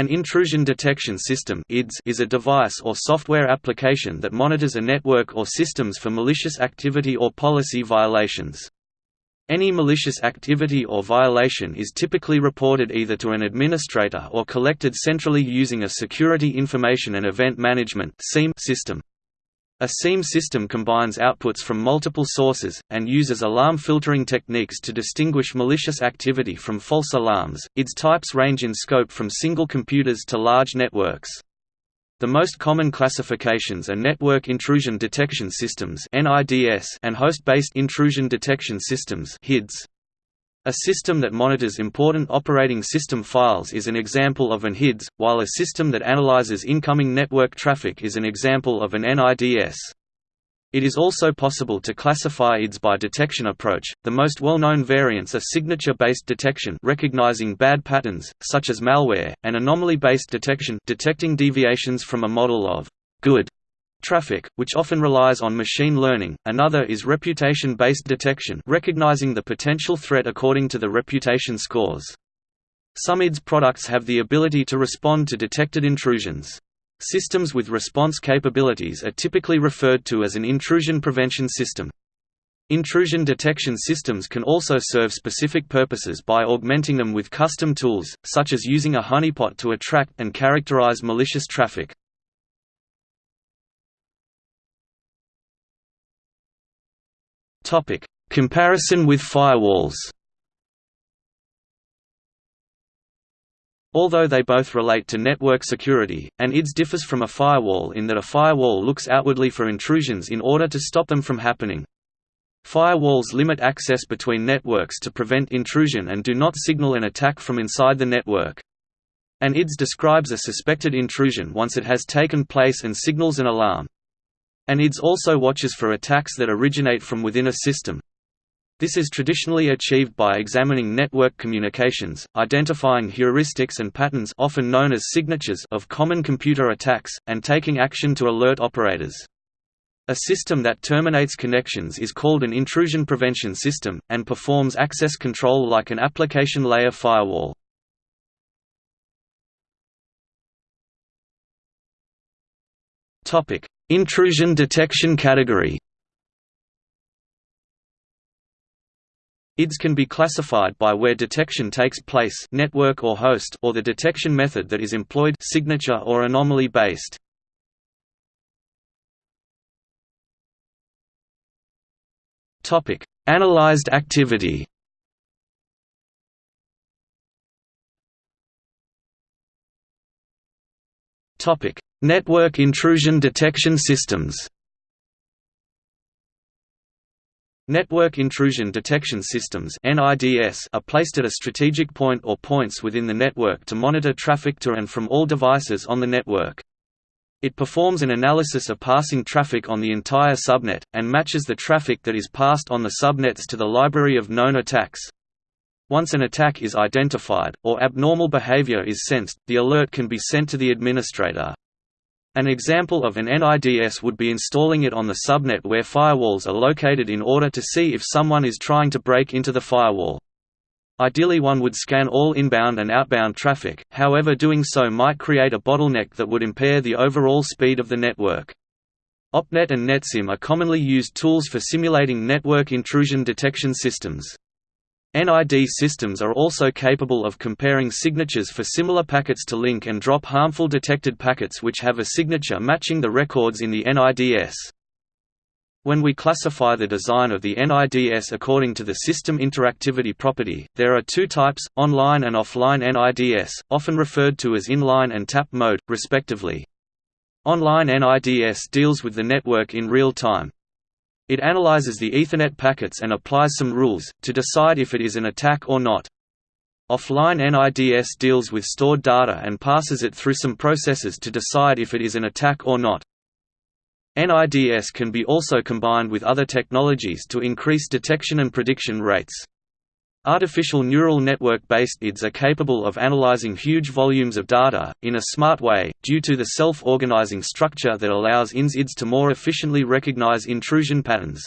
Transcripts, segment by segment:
An intrusion detection system is a device or software application that monitors a network or systems for malicious activity or policy violations. Any malicious activity or violation is typically reported either to an administrator or collected centrally using a Security Information and Event Management system. A SIEM system combines outputs from multiple sources, and uses alarm filtering techniques to distinguish malicious activity from false alarms. Its types range in scope from single computers to large networks. The most common classifications are Network Intrusion Detection Systems and Host-Based Intrusion Detection Systems HIDS. A system that monitors important operating system files is an example of an HIDS, while a system that analyzes incoming network traffic is an example of an NIDS. It is also possible to classify IDS by detection approach. The most well-known variants are signature-based detection, recognizing bad patterns such as malware, and anomaly-based detection, detecting deviations from a model of good Traffic, which often relies on machine learning, another is reputation-based detection recognizing the potential threat according to the reputation scores. Some IDS products have the ability to respond to detected intrusions. Systems with response capabilities are typically referred to as an intrusion prevention system. Intrusion detection systems can also serve specific purposes by augmenting them with custom tools, such as using a honeypot to attract and characterize malicious traffic. Topic: Comparison with firewalls. Although they both relate to network security, an IDS differs from a firewall in that a firewall looks outwardly for intrusions in order to stop them from happening. Firewalls limit access between networks to prevent intrusion and do not signal an attack from inside the network. An IDS describes a suspected intrusion once it has taken place and signals an alarm. And IDS also watches for attacks that originate from within a system. This is traditionally achieved by examining network communications, identifying heuristics and patterns often known as signatures of common computer attacks, and taking action to alert operators. A system that terminates connections is called an intrusion prevention system, and performs access control like an application layer firewall. Intrusion detection category IDS can be classified by where detection takes place network or host or the detection method that is employed signature or anomaly based. Topic: Analyzed activity. Topic: Network intrusion detection systems Network intrusion detection systems are placed at a strategic point or points within the network to monitor traffic to and from all devices on the network. It performs an analysis of passing traffic on the entire subnet, and matches the traffic that is passed on the subnets to the library of known attacks. Once an attack is identified, or abnormal behavior is sensed, the alert can be sent to the administrator. An example of an NIDS would be installing it on the subnet where firewalls are located in order to see if someone is trying to break into the firewall. Ideally one would scan all inbound and outbound traffic, however doing so might create a bottleneck that would impair the overall speed of the network. OPNET and NetSIM are commonly used tools for simulating network intrusion detection systems. NID systems are also capable of comparing signatures for similar packets to link and drop harmful detected packets which have a signature matching the records in the NIDS. When we classify the design of the NIDS according to the system interactivity property, there are two types, online and offline NIDS, often referred to as inline and tap mode, respectively. Online NIDS deals with the network in real time, it analyzes the Ethernet packets and applies some rules, to decide if it is an attack or not. Offline NIDS deals with stored data and passes it through some processes to decide if it is an attack or not. NIDS can be also combined with other technologies to increase detection and prediction rates. Artificial neural network-based IDS are capable of analyzing huge volumes of data, in a smart way, due to the self-organizing structure that allows INS-IDS to more efficiently recognize intrusion patterns.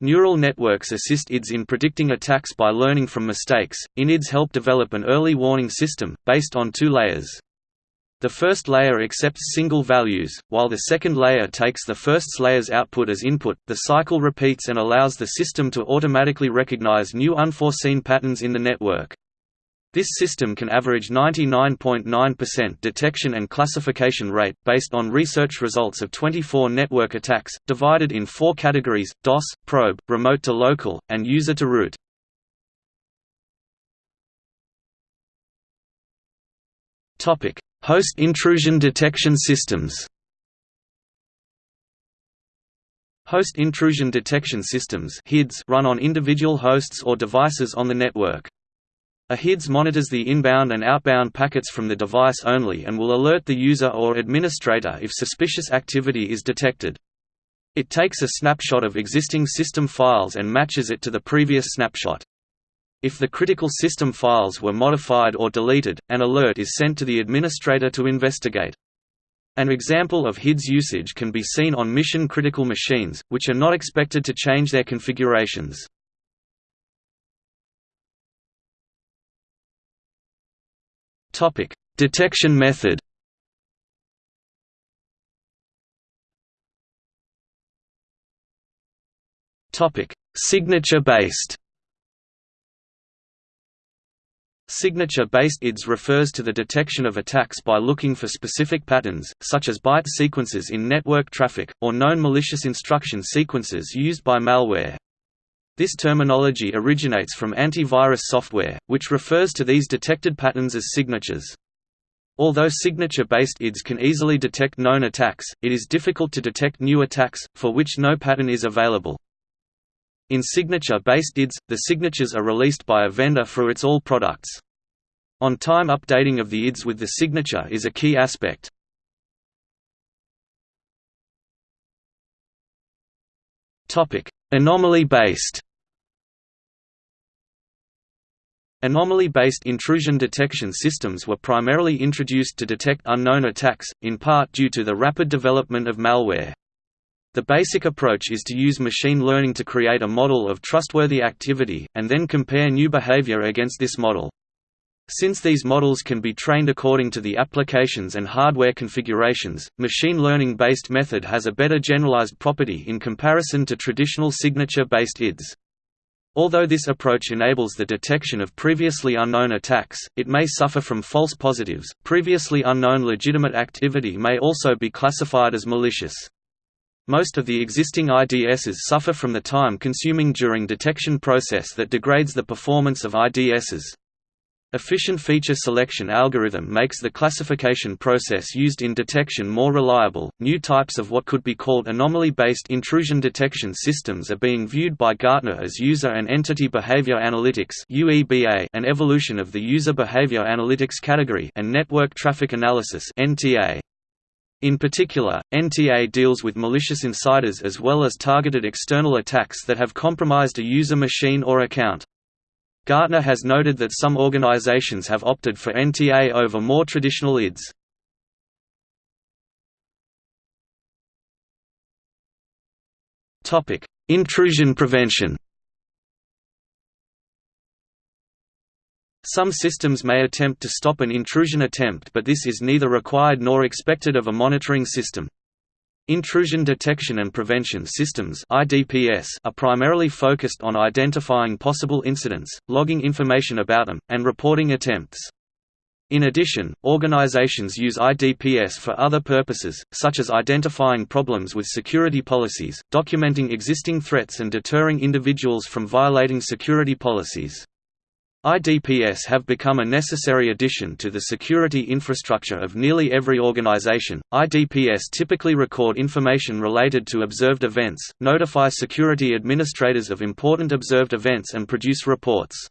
Neural networks assist IDS in predicting attacks by learning from mistakes. INIDS help develop an early warning system, based on two layers. The first layer accepts single values, while the second layer takes the first layer's output as input. The cycle repeats and allows the system to automatically recognize new unforeseen patterns in the network. This system can average 99.9% .9 detection and classification rate, based on research results of 24 network attacks, divided in four categories, DOS, probe, remote to local, and user to root. Host intrusion detection systems Host intrusion detection systems run on individual hosts or devices on the network. A HIDS monitors the inbound and outbound packets from the device only and will alert the user or administrator if suspicious activity is detected. It takes a snapshot of existing system files and matches it to the previous snapshot. If the critical system files were modified or deleted, an alert is sent to the administrator to investigate. An example of HIDS usage can be seen on mission-critical machines, which are not expected to change their configurations. Topic: Detection method. Topic: Signature-based. Signature-based IDS refers to the detection of attacks by looking for specific patterns, such as byte sequences in network traffic, or known malicious instruction sequences used by malware. This terminology originates from antivirus software, which refers to these detected patterns as signatures. Although signature-based IDS can easily detect known attacks, it is difficult to detect new attacks, for which no pattern is available. In signature-based IDS, the signatures are released by a vendor for its all products. On-time updating of the IDS with the signature is a key aspect. Anomaly-based Anomaly-based intrusion detection systems were primarily introduced to detect unknown attacks, in part due to the rapid development of malware. The basic approach is to use machine learning to create a model of trustworthy activity, and then compare new behavior against this model. Since these models can be trained according to the applications and hardware configurations, machine learning-based method has a better generalized property in comparison to traditional signature-based IDS. Although this approach enables the detection of previously unknown attacks, it may suffer from false positives. Previously unknown legitimate activity may also be classified as malicious. Most of the existing IDSs suffer from the time consuming during detection process that degrades the performance of IDSs. Efficient feature selection algorithm makes the classification process used in detection more reliable. New types of what could be called anomaly based intrusion detection systems are being viewed by Gartner as user and entity behavior analytics (UEBA), an evolution of the user behavior analytics category, and network traffic analysis (NTA). In particular, NTA deals with malicious insiders as well as targeted external attacks that have compromised a user machine or account. Gartner has noted that some organizations have opted for NTA over more traditional IDS. Intrusion prevention Some systems may attempt to stop an intrusion attempt but this is neither required nor expected of a monitoring system. Intrusion detection and prevention systems are primarily focused on identifying possible incidents, logging information about them, and reporting attempts. In addition, organizations use IDPS for other purposes, such as identifying problems with security policies, documenting existing threats and deterring individuals from violating security policies. IDPS have become a necessary addition to the security infrastructure of nearly every organization. IDPS typically record information related to observed events, notify security administrators of important observed events, and produce reports.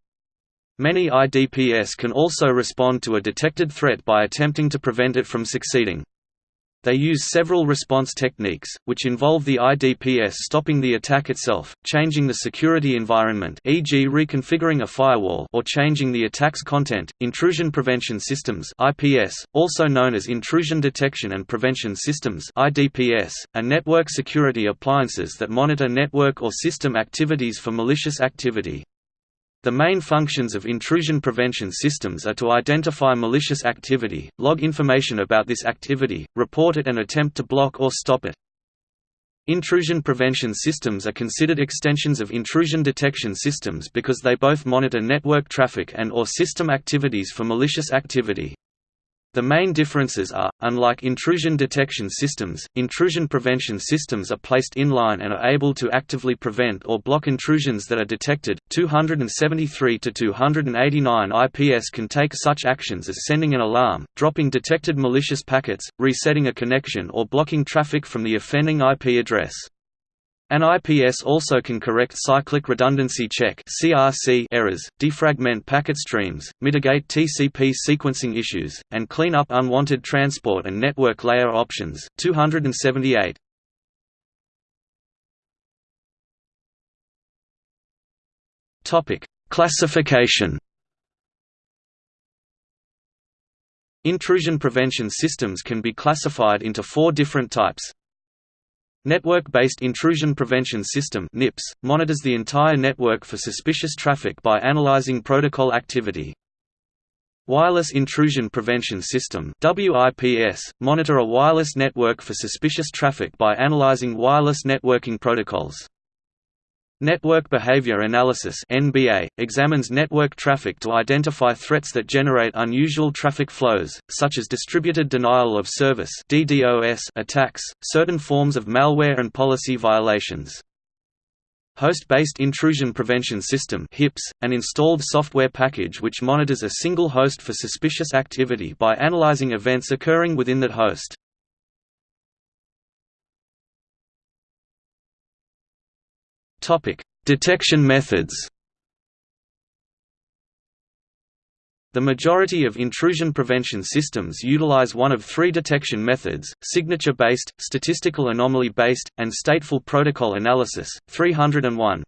Many IDPS can also respond to a detected threat by attempting to prevent it from succeeding. They use several response techniques, which involve the IDPS stopping the attack itself, changing the security environment e.g. reconfiguring a firewall or changing the attack's content. Intrusion Prevention Systems IPS, also known as Intrusion Detection and Prevention Systems IDPS, are network security appliances that monitor network or system activities for malicious activity. The main functions of intrusion prevention systems are to identify malicious activity, log information about this activity, report it and attempt to block or stop it. Intrusion prevention systems are considered extensions of intrusion detection systems because they both monitor network traffic and or system activities for malicious activity. The main differences are, unlike intrusion detection systems, intrusion prevention systems are placed inline and are able to actively prevent or block intrusions that are detected. 273 to 289 IPS can take such actions as sending an alarm, dropping detected malicious packets, resetting a connection or blocking traffic from the offending IP address. An IPS also can correct cyclic redundancy check errors, defragment packet streams, mitigate TCP sequencing issues, and clean up unwanted transport and network layer options. 278. Topic: Classification. Intrusion prevention systems can be classified into four different types. Network-based Intrusion Prevention System (NIPS) monitors the entire network for suspicious traffic by analyzing protocol activity. Wireless Intrusion Prevention System (WIPS) monitor a wireless network for suspicious traffic by analyzing wireless networking protocols. Network Behavior Analysis (NBA) examines network traffic to identify threats that generate unusual traffic flows, such as distributed denial of service (DDoS) attacks, certain forms of malware and policy violations. Host-based Intrusion Prevention System (HIPS), an installed software package which monitors a single host for suspicious activity by analyzing events occurring within that host. Topic: Detection methods. The majority of intrusion prevention systems utilize one of three detection methods, signature-based, statistical anomaly-based, and stateful protocol analysis. 301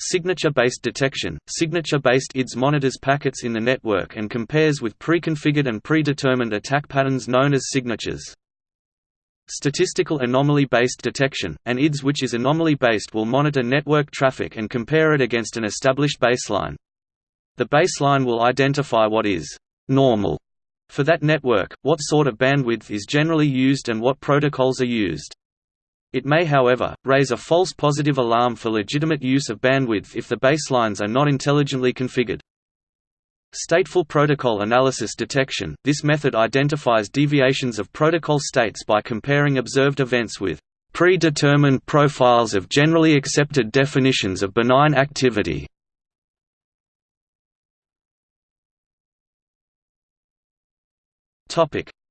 Signature-based detection – Signature-based IDS monitors packets in the network and compares with pre-configured and predetermined attack patterns known as signatures. Statistical anomaly-based detection, an IDS which is anomaly-based will monitor network traffic and compare it against an established baseline. The baseline will identify what is «normal» for that network, what sort of bandwidth is generally used and what protocols are used. It may however, raise a false positive alarm for legitimate use of bandwidth if the baselines are not intelligently configured. Stateful protocol analysis detection – This method identifies deviations of protocol states by comparing observed events with predetermined profiles of generally accepted definitions of benign activity.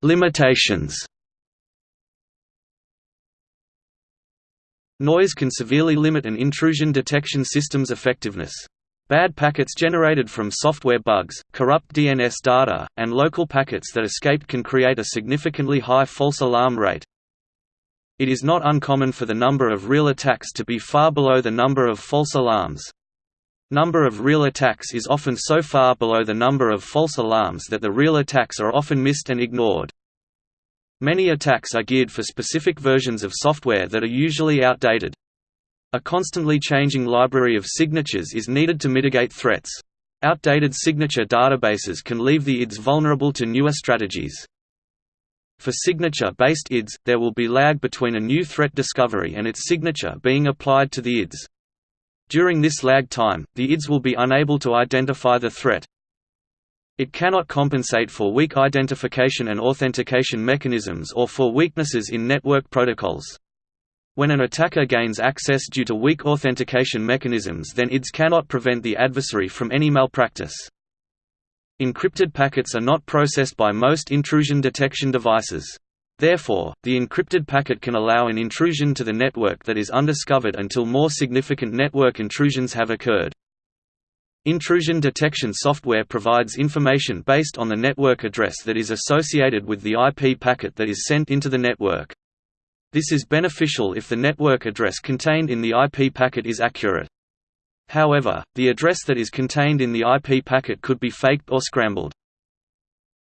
Limitations Noise can severely limit an intrusion detection system's effectiveness. Bad packets generated from software bugs, corrupt DNS data, and local packets that escaped can create a significantly high false alarm rate. It is not uncommon for the number of real attacks to be far below the number of false alarms. Number of real attacks is often so far below the number of false alarms that the real attacks are often missed and ignored. Many attacks are geared for specific versions of software that are usually outdated. A constantly changing library of signatures is needed to mitigate threats. Outdated signature databases can leave the IDS vulnerable to newer strategies. For signature-based IDS, there will be lag between a new threat discovery and its signature being applied to the IDS. During this lag time, the IDS will be unable to identify the threat. It cannot compensate for weak identification and authentication mechanisms or for weaknesses in network protocols. When an attacker gains access due to weak authentication mechanisms then IDS cannot prevent the adversary from any malpractice. Encrypted packets are not processed by most intrusion detection devices. Therefore, the encrypted packet can allow an intrusion to the network that is undiscovered until more significant network intrusions have occurred. Intrusion detection software provides information based on the network address that is associated with the IP packet that is sent into the network. This is beneficial if the network address contained in the IP packet is accurate. However, the address that is contained in the IP packet could be faked or scrambled.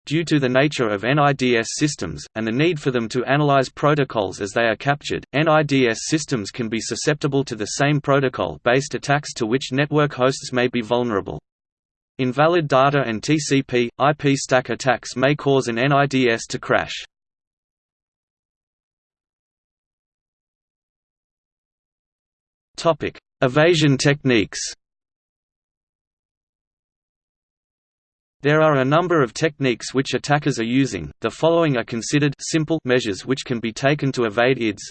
Due to the nature of NIDS systems, and the need for them to analyze protocols as they are captured, NIDS systems can be susceptible to the same protocol-based attacks to which network hosts may be vulnerable. Invalid data and TCP, IP stack attacks may cause an NIDS to crash. Evasion techniques There are a number of techniques which attackers are using, the following are considered simple measures which can be taken to evade IDS.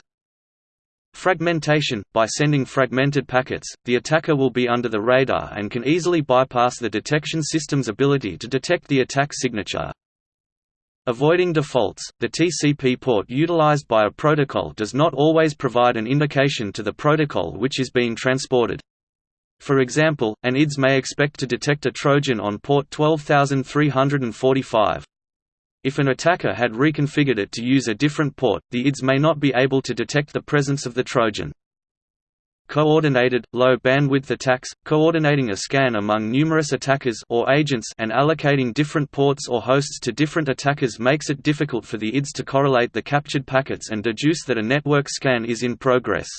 Fragmentation – By sending fragmented packets, the attacker will be under the radar and can easily bypass the detection system's ability to detect the attack signature. Avoiding defaults – The TCP port utilized by a protocol does not always provide an indication to the protocol which is being transported. For example, an IDS may expect to detect a Trojan on port 12345. If an attacker had reconfigured it to use a different port, the IDS may not be able to detect the presence of the Trojan. Coordinated, low-bandwidth attacks, coordinating a scan among numerous attackers or agents and allocating different ports or hosts to different attackers makes it difficult for the IDS to correlate the captured packets and deduce that a network scan is in progress.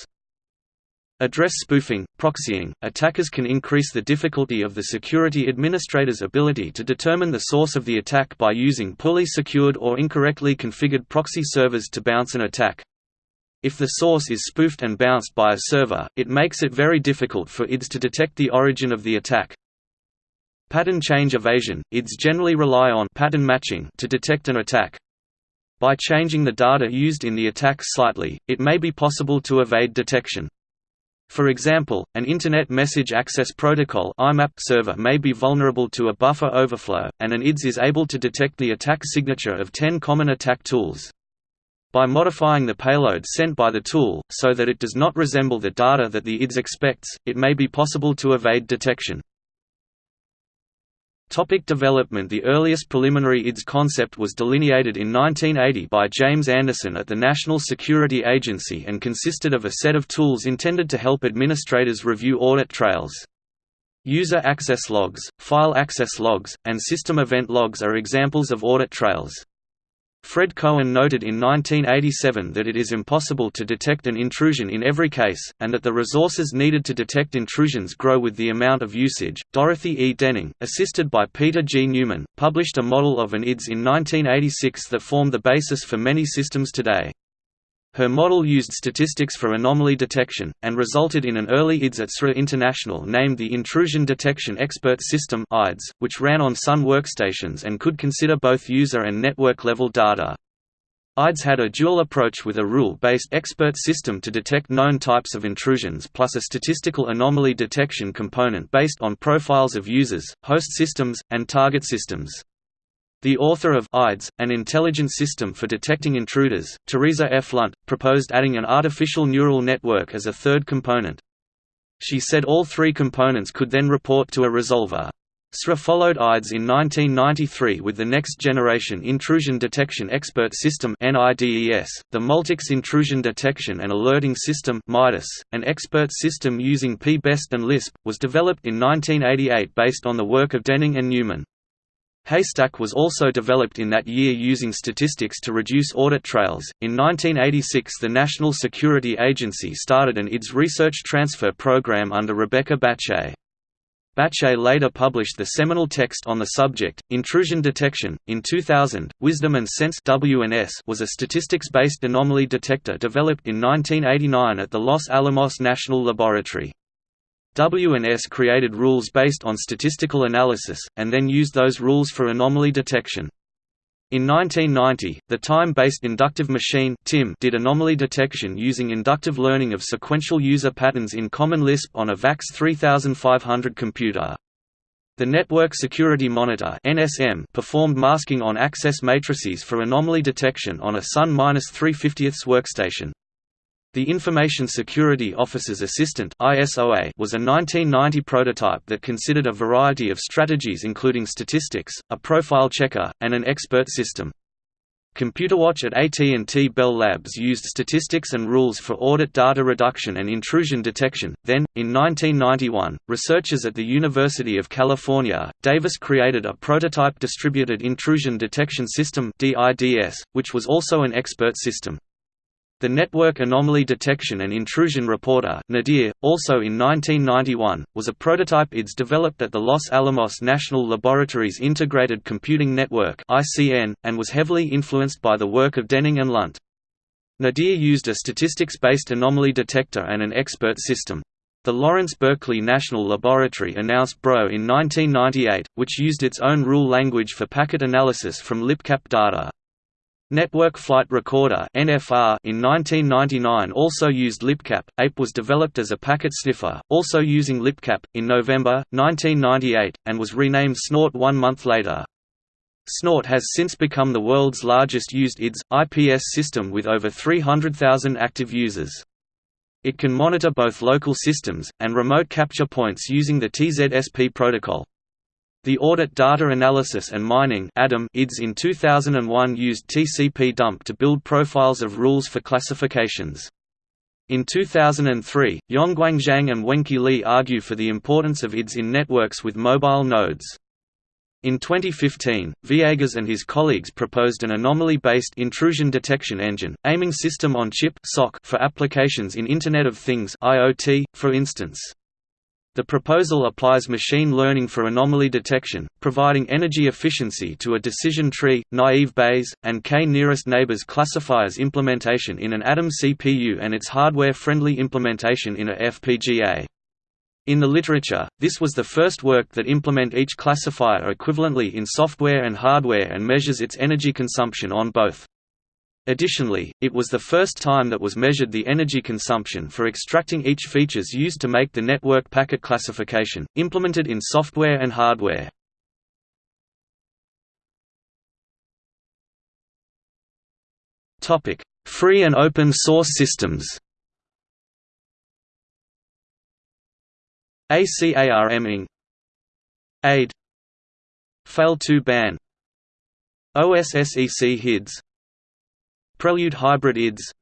Address spoofing, proxying, attackers can increase the difficulty of the security administrator's ability to determine the source of the attack by using poorly secured or incorrectly configured proxy servers to bounce an attack. If the source is spoofed and bounced by a server, it makes it very difficult for IDS to detect the origin of the attack. Pattern change evasion – IDS generally rely on pattern matching to detect an attack. By changing the data used in the attack slightly, it may be possible to evade detection. For example, an Internet Message Access Protocol server may be vulnerable to a buffer overflow, and an IDS is able to detect the attack signature of 10 common attack tools. By modifying the payload sent by the tool, so that it does not resemble the data that the IDS expects, it may be possible to evade detection. Topic development The earliest preliminary IDS concept was delineated in 1980 by James Anderson at the National Security Agency and consisted of a set of tools intended to help administrators review audit trails. User access logs, file access logs, and system event logs are examples of audit trails. Fred Cohen noted in 1987 that it is impossible to detect an intrusion in every case, and that the resources needed to detect intrusions grow with the amount of usage. Dorothy E. Denning, assisted by Peter G. Neumann, published a model of an IDS in 1986 that formed the basis for many systems today. Her model used statistics for anomaly detection, and resulted in an early IDS at SRA International named the Intrusion Detection Expert System which ran on Sun workstations and could consider both user and network-level data. IDS had a dual approach with a rule-based expert system to detect known types of intrusions plus a statistical anomaly detection component based on profiles of users, host systems, and target systems. The author of IDS, An Intelligent System for Detecting Intruders, Teresa F. Lunt, proposed adding an artificial neural network as a third component. She said all three components could then report to a resolver. SRA followed IDS in 1993 with the Next Generation Intrusion Detection Expert System the Multics Intrusion Detection and Alerting System an expert system using P-BEST and Lisp, was developed in 1988 based on the work of Denning and Neumann. Haystack was also developed in that year using statistics to reduce audit trails. In 1986, the National Security Agency started an IDS research transfer program under Rebecca Bace. Bace later published the seminal text on the subject, Intrusion Detection. In 2000, Wisdom and Sense was a statistics-based anomaly detector developed in 1989 at the Los Alamos National Laboratory. WNS created rules based on statistical analysis, and then used those rules for anomaly detection. In 1990, the Time-Based Inductive Machine (TIM) did anomaly detection using inductive learning of sequential user patterns in Common Lisp on a VAX 3500 computer. The Network Security Monitor (NSM) performed masking on access matrices for anomaly detection on a Sun-350 workstation. The Information Security Officer's Assistant was a 1990 prototype that considered a variety of strategies including statistics, a profile checker, and an expert system. ComputerWatch at AT&T Bell Labs used statistics and rules for audit data reduction and intrusion detection. Then, in 1991, researchers at the University of California, Davis created a prototype distributed intrusion detection system (DIDS), which was also an expert system. The Network Anomaly Detection and Intrusion Reporter NADIR, also in 1991, was a prototype IDS developed at the Los Alamos National Laboratory's Integrated Computing Network and was heavily influenced by the work of Denning and Lunt. Nadir used a statistics-based anomaly detector and an expert system. The Lawrence Berkeley National Laboratory announced BRO in 1998, which used its own rule language for packet analysis from libpcap data. Network Flight Recorder in 1999 also used libpcap. APE was developed as a packet sniffer, also using libpcap, in November 1998, and was renamed Snort one month later. Snort has since become the world's largest used IDS, IPS system with over 300,000 active users. It can monitor both local systems, and remote capture points using the TZSP protocol. The Audit Data Analysis and Mining IDS in 2001 used TCP dump to build profiles of rules for classifications. In 2003, Yongguang Zhang and Wenke Lee argue for the importance of IDS in networks with mobile nodes. In 2015, Viegas and his colleagues proposed an anomaly-based intrusion detection engine, aiming system-on-chip for applications in Internet of Things IoT, for instance. The proposal applies machine learning for anomaly detection, providing energy efficiency to a decision tree, naive Bayes, and k-nearest neighbors classifiers implementation in an Atom CPU and its hardware-friendly implementation in a FPGA. In the literature, this was the first work that implement each classifier equivalently in software and hardware and measures its energy consumption on both. Additionally, it was the first time that was measured the energy consumption for extracting each features used to make the network packet classification, implemented in software and hardware. Free and open source systems ACARM Inc. AIDE Fail2ban OSSEC HIDS Prelude hybrid IDS.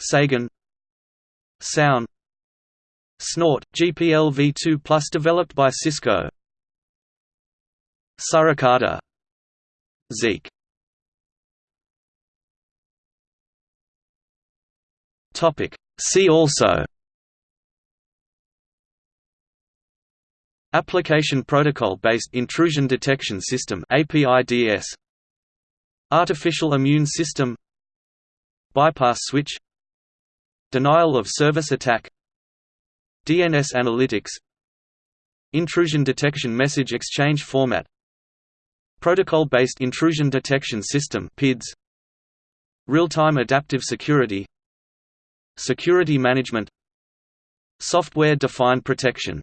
Sagan. Sound. Snort, GPL v2 Plus developed by Cisco. Suricata. Zeek. See also. Application Protocol-based Intrusion Detection System APIDS Artificial Immune System Bypass switch Denial of service attack DNS analytics Intrusion detection message exchange format Protocol-based intrusion detection system PIDS Real-time adaptive security Security management Software-defined protection